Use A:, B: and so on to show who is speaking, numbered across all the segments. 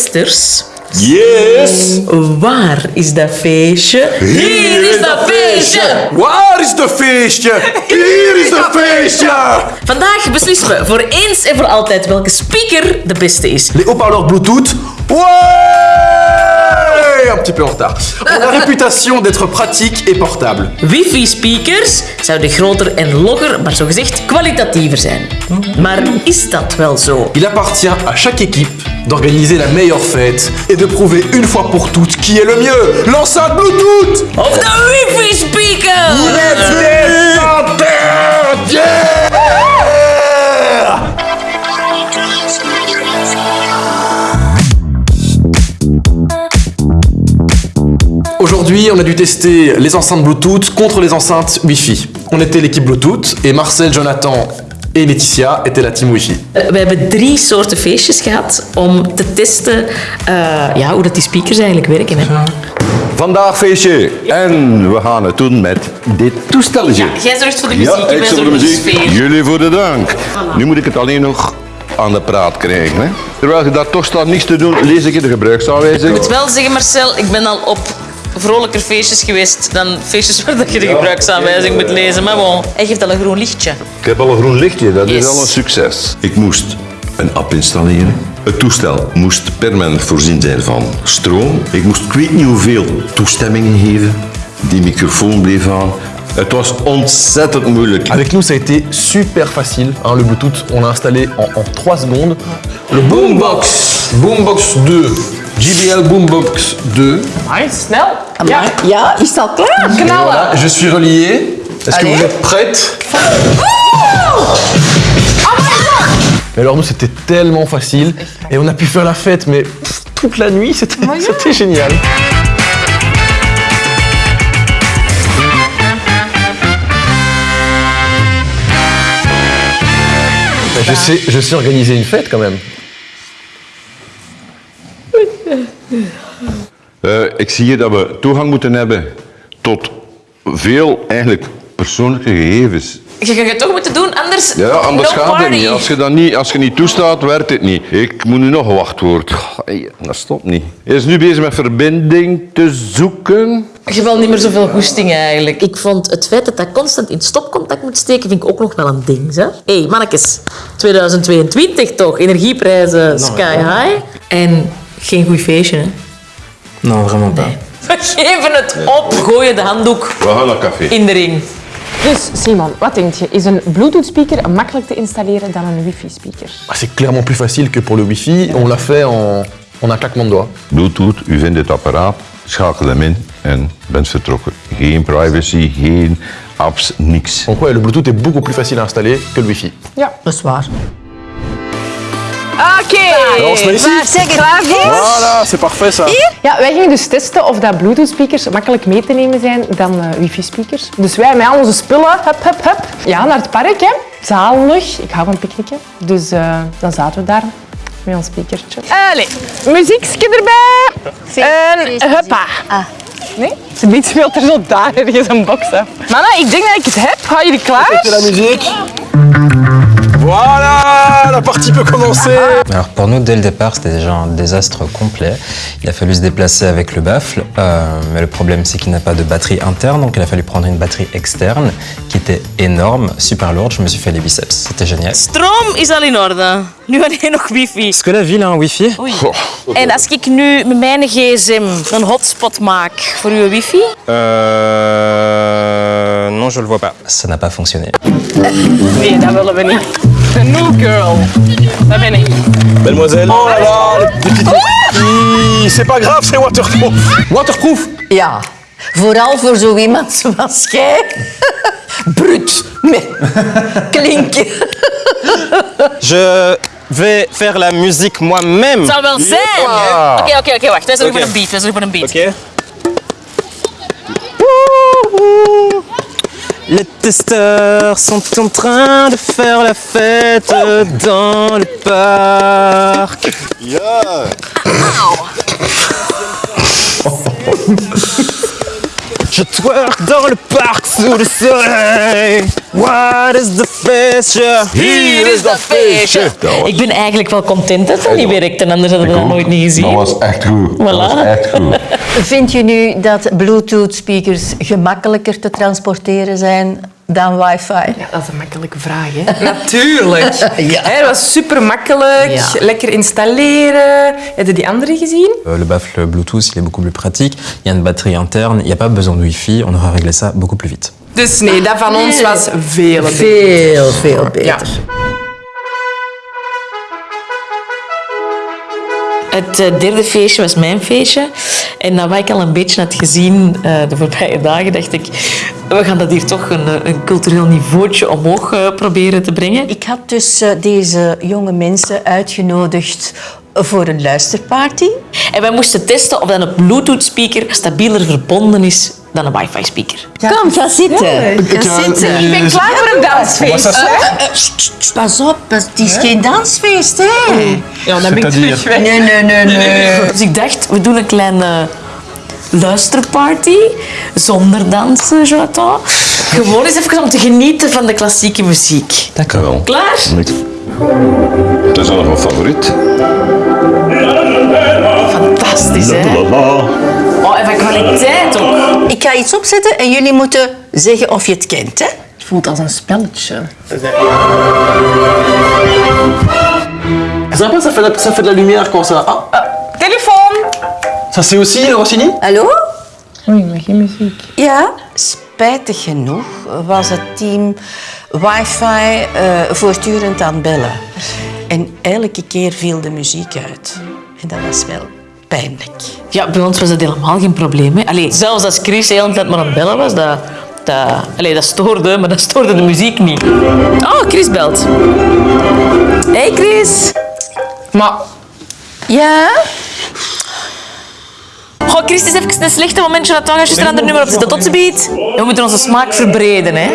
A: testers.
B: Yes!
A: Waar is dat feestje? Hier is dat feestje!
B: Waar is de feestje? Hier is de feestje!
A: Vandaag beslissen we voor eens en voor altijd welke speaker de beste is.
B: Les haut-parleurs Bluetooth. Ouais Un petit peu en retard. Ont la réputation d'être pratiques et portables.
A: Wifi-speakers zouden groter en logger, maar zogezegd kwalitatiever zijn. Maar is dat wel zo?
B: Il appartient à chaque équipe d'organiser la meilleure fête et de prouver une fois pour toutes qui est le mieux. L'enceinte Bluetooth
A: Of de wifi-speaker!
B: Aujourd'hui, on a dû tester les enceintes Bluetooth contre les enceintes Wi-Fi. On était l'équipe Bluetooth et Marcel, Jonathan et Laetitia étaient la team Wi-Fi.
A: We hebben drie soorten feestjes gehad om te testen eh, ja, hoe dat die speakers eigenlijk werken. Hè.
C: Vandaag feestje. En we gaan het doen met dit toestelletje.
A: Jij zorgt voor de muziek,
C: Ja, ik zorg voor de muziek.
A: sfeer.
C: Jullie voor de drank. Nu moet ik het alleen nog aan de praat krijgen. Hè. Terwijl je daar toch staat niks te doen, lees ik je de gebruiksaanwijzing.
A: Ik moet wel zeggen, Marcel, ik ben al op vrolijker feestjes geweest dan feestjes waar dat je de gebruiksaanwijzing moet lezen. Maar bon, hij geeft al een groen lichtje.
C: Ik heb al een groen lichtje, dat
A: Yes.
C: is al een succes. Ik moest een app installeren. Het toestel moest permanent voorzien zijn van stroom. Ik moest ik weet niet hoeveel toestemmingen geven. Die microfoon bleef aan. Het was ontzettend moeilijk.
B: Avec nous, ça a été super facile. hein, le Bluetooth, on l'a installé en, en 3 secondes. Le Boombox, Boombox 2, JBL Boombox 2.
D: Snel.
E: Ja, ja is al klaar.
D: Knallen.
B: Voilà, je suis relié. Est-ce que vous êtes prêtes Mais alors nous, c'était tellement facile. Et on a pu faire la fête, mais pff, toute la nuit, c'était c'était génial. Je sais, je sais organiser une fête quand même.
C: Eh, ik zie hier dat we toegang moeten hebben tot veel eigenlijk persoonlijke gegevens.
A: Je gaat het toch moeten doen, anders
C: Ja, anders
A: no
C: gaat
A: party.
C: het niet. Als je, dat niet. als je niet toestaat, werkt het niet. Ik moet nu nog een wachtwoord. Dat stopt niet. Hij is nu bezig met verbinding te zoeken.
A: Je hebt wel niet meer zoveel goesting eigenlijk. Ik vond het feit dat dat constant in stopcontact moet steken, vind ik ook nog wel een ding. Hé, hey, mannetjes. 2022 toch? Energieprijzen sky high. En geen goed feestje, hè?
F: Non, vraiment pas.
A: We geven het op. Gooien de handdoek
C: We gaan naar café.
A: in de ring.
D: Dus Simon, wat denk je? Is een Bluetooth-speaker makkelijk te installeren dan een wifi-speaker?
B: Ah, C'est clairement plus facile que pour le Wi-Fi. On l'a fait en, en un claquement de doigts.
C: Bluetooth, u vindt het apparaat, schakel hem in en bent vertrokken. Geen privacy, geen apps, niks.
B: Donc ouais, le Bluetooth est beaucoup plus facile à installer que le Wi-Fi.
D: Ja.
E: Dat is waar.
D: Oké.
B: Ici
E: Maar zeg het.
D: Klaar voor?
B: Voilà, c'est parfait ça.
D: Ja, wij gingen dus testen of dat Bluetooth-speakers makkelijk mee te nemen zijn dan eh, wifi-speakers. Dus wij met al onze spullen, hup, hup, hup, ja, naar het park, hè. Zalig. Ik hou van picknicken. Dus eh, dan zaten we daar met ons speakertje. Allee, muziekje erbij. En huppa. Nee? Ze niet speelt er zo daar ergens een box af. Mannen, ik denk dat ik het heb. Gaan jullie klaar?
B: C'est la musique. Voilà, la partie peut commencer.
F: Alors pour nous, dès le départ, c'était déjà un désastre complet. Il a fallu se déplacer avec le baffle, euh, mais le problème c'est qu'il n'a pas de batterie interne, donc il a fallu prendre une batterie externe qui était énorme, super lourde. Je me suis fait les biceps, c'était génial.
A: Stroom is al in orde. Nu alleen nog wifi.
F: Est-ce que la ville a un wifi?
A: En als ik nu met mijn gsm een hotspot maak voor uw wifi,
F: Euh... Non, je le vois pas. Ça n'a pas fonctionné.
D: Nee, dat willen we niet. De new girl. Dat ben ik.
B: Mademoiselle. Oh là là, les petites... Ih, C'est pas grave, c'est waterproof. Waterproof
E: Ja, vooral voor zo iemand zoals jij. Brut, met klinken.
F: Je vais faire la musique moi-même.
A: zal wel zijn. Oké, oké, oké, wacht. Wij zijn
F: Oké.
A: voor een beat. Wij zijn voor een beat.
F: Ok. Les testeurs sont en train de faire la fête dans le parc. Je twerk dans le parc sous le soleil. What is the feestje?
A: Hier is dat feestje. Ik ben eigenlijk wel content dat dat niet werkt en anders hadden we dat nooit niet gezien.
C: Dat was echt goed. Dat was
A: Voilà.
C: echt goed.
E: Vind je nu dat Bluetooth-speakers gemakkelijker te transporteren zijn dan wifi?
D: Ja, dat is een makkelijke vraag, hè? Natuurlijk.
E: Ja.
D: Dat was super makkelijk,
E: Ja.
D: lekker installeren. Heb je die andere gezien?
F: Euh, Le baffle Bluetooth, il est beaucoup plus pratique. Il y a une batterie interne, il n'y a pas besoin de Wi-Fi. On aura réglé ça beaucoup plus vite.
D: Dus nee, dat van ons was veel beter.
E: Veel, veel beter.
D: Ja.
A: Het eh, derde feestje was mijn feestje. En na wat ik al een beetje had gezien eh, de voorbije dagen, dacht ik, we gaan dat hier toch een, eh, een cultureel niveautje omhoog proberen te brengen.
E: Ik had dus deze jonge mensen uitgenodigd voor een luisterparty.
A: En wij moesten testen of een Bluetooth-speaker stabieler verbonden is dan een wifi-speaker.
E: Kom, ga zitten. Ga zitten.
D: Ik ben klaar voor een dansfeest.
E: Pas op, het is geen dansfeest, hè?
D: Ja, dan ben ik terug weg.
E: Nee, nee, nee, nee.
A: Dus ik dacht, we doen een kleine luisterparty zonder dansen, Jonathan. Gewoon eens even om te genieten van de klassieke muziek.
C: Wel.
A: Klaar?
C: Dat is al een favoriet.
A: Fantastisch, hè?
E: Ga iets opzetten en jullie moeten zeggen of je het kent, hè?
D: Het voelt als een spelletje.
B: Sympa, ça fait, la- ça fait de la lumière quand ça. Ah,
D: Telefoon!
B: ça c'est aussi Rossini
E: Hallo?
D: Oei, maar geen muziek.
E: Ja, spijtig genoeg was het team wifi eh, voortdurend aan het bellen. En elke keer viel de muziek uit. En dat was wel pijnlijk.
A: Ja, bij ons was dat helemaal geen probleem. Hè. Allee, zelfs als Chris de hele tijd maar aan het bellen was, dat, dat, allee, dat stoorde, maar dat stoorde de muziek niet. Oh, Chris belt. Hey Chris.
D: Maar
E: Ja?
A: Goh, Chris, het is even een slechte momentje. Dat ga je een ander nummer op zetten. Tot ziens. We moeten onze smaak verbreden, hè.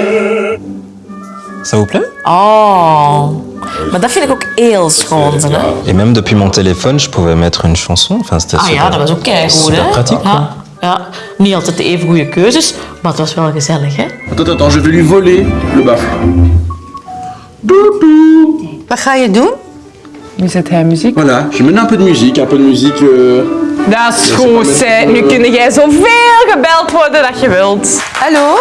F: Vous plaît
A: Oh. Maar dat vind ik ook heel schoon. Hè?
F: Et même depuis mon téléphone, je pouvais mettre une chanson. Enfin, c'était
A: Ah
F: super,
A: ja, dat was ook keigoed,
F: super quoi.
A: Ja, ja. Niet altijd de even goede keuzes, maar het was wel gezellig, hè?
B: Attends, attends, je vais lui voler le baffle.
E: Wat ga je doen?
D: nu zet hij muziek.
B: Voilà, je mets un peu de musique, un peu de musique. euh,
D: Dat is goed, hè. Nu kun jij zoveel gebeld worden dat je wilt.
E: Hallo?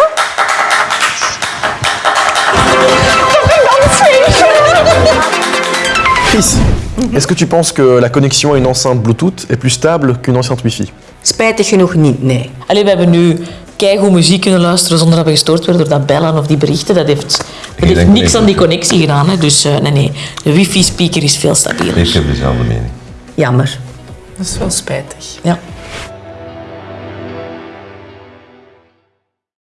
B: Chris, est-ce que tu penses que la connexion à une enceinte Bluetooth est plus stable qu'une enceinte Wi-Fi
E: Spijtig genoeg niet, nee.
A: Allee, we hebben nu keigoed muziek kunnen luisteren zonder dat we gestoord werden door dat bellen of die berichten. Dat heeft, dat heeft niks aan die connectie gedaan. Hè. Dus eh, nee, nee. De wifi-speaker is veel stabieler.
C: Ik heb dezelfde mening.
E: Jammer.
D: Dat is wel spijtig.
A: Ja.